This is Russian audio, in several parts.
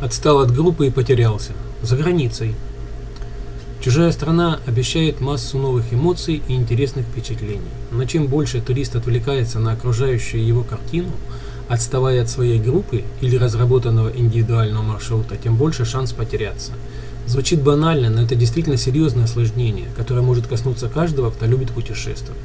Отстал от группы и потерялся. За границей. Чужая страна обещает массу новых эмоций и интересных впечатлений. Но чем больше турист отвлекается на окружающую его картину, отставая от своей группы или разработанного индивидуального маршрута, тем больше шанс потеряться. Звучит банально, но это действительно серьезное осложнение, которое может коснуться каждого, кто любит путешествовать.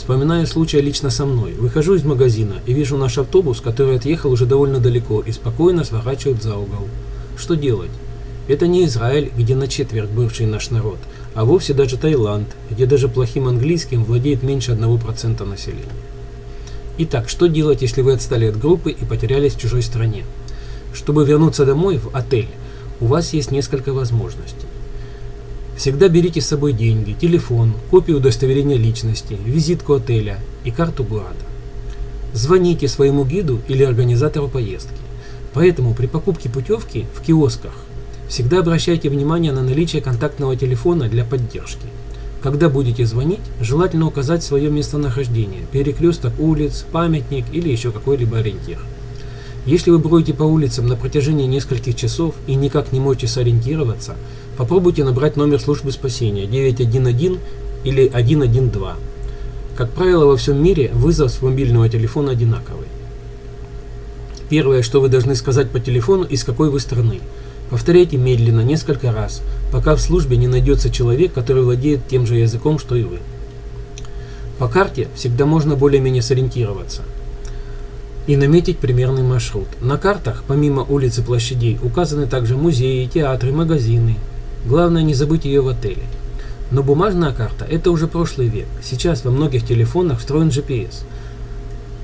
Вспоминаю случай лично со мной. Выхожу из магазина и вижу наш автобус, который отъехал уже довольно далеко и спокойно сворачивает за угол. Что делать? Это не Израиль, где на четверть бывший наш народ, а вовсе даже Таиланд, где даже плохим английским владеет меньше 1% населения. Итак, что делать, если вы отстали от группы и потерялись в чужой стране? Чтобы вернуться домой, в отель, у вас есть несколько возможностей. Всегда берите с собой деньги, телефон, копию удостоверения личности, визитку отеля и карту города. Звоните своему гиду или организатору поездки. Поэтому при покупке путевки в киосках всегда обращайте внимание на наличие контактного телефона для поддержки. Когда будете звонить, желательно указать свое местонахождение, перекресток улиц, памятник или еще какой-либо ориентир. Если вы бродите по улицам на протяжении нескольких часов и никак не можете сориентироваться, попробуйте набрать номер службы спасения 911 или 112. Как правило, во всем мире вызов с мобильного телефона одинаковый. Первое, что вы должны сказать по телефону, из какой вы страны. Повторяйте медленно, несколько раз, пока в службе не найдется человек, который владеет тем же языком, что и вы. По карте всегда можно более-менее сориентироваться и наметить примерный маршрут. На картах, помимо улиц и площадей, указаны также музеи, театры, магазины. Главное не забыть ее в отеле. Но бумажная карта – это уже прошлый век. Сейчас во многих телефонах встроен GPS.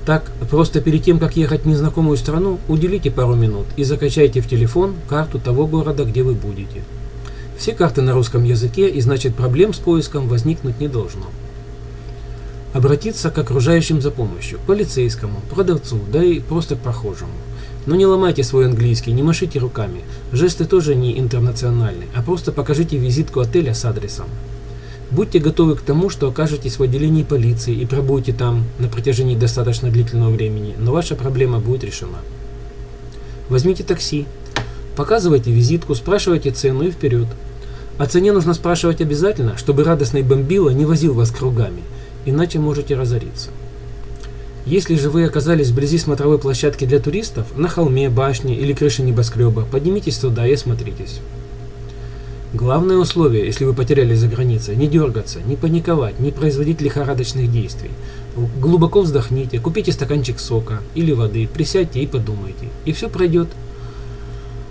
Так, просто перед тем, как ехать в незнакомую страну, уделите пару минут и закачайте в телефон карту того города, где вы будете. Все карты на русском языке, и значит проблем с поиском возникнуть не должно. Обратиться к окружающим за помощью, полицейскому, продавцу, да и просто к прохожему. Но не ломайте свой английский, не машите руками. Жесты тоже не интернациональны, а просто покажите визитку отеля с адресом. Будьте готовы к тому, что окажетесь в отделении полиции и пробудете там на протяжении достаточно длительного времени, но ваша проблема будет решена. Возьмите такси, показывайте визитку, спрашивайте цену и вперед. О цене нужно спрашивать обязательно, чтобы радостный бомбила не возил вас кругами – иначе можете разориться. Если же вы оказались вблизи смотровой площадки для туристов, на холме, башне или крыше небоскреба, поднимитесь туда и осмотритесь. Главное условие, если вы потерялись за границей, не дергаться, не паниковать, не производить лихорадочных действий. Глубоко вздохните, купите стаканчик сока или воды, присядьте и подумайте, и все пройдет.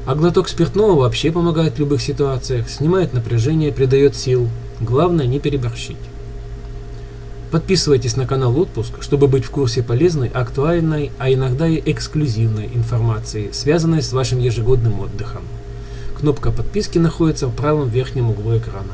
А глоток спиртного вообще помогает в любых ситуациях, снимает напряжение, придает сил. Главное не переборщить. Подписывайтесь на канал Отпуск, чтобы быть в курсе полезной, актуальной, а иногда и эксклюзивной информации, связанной с вашим ежегодным отдыхом. Кнопка подписки находится в правом верхнем углу экрана.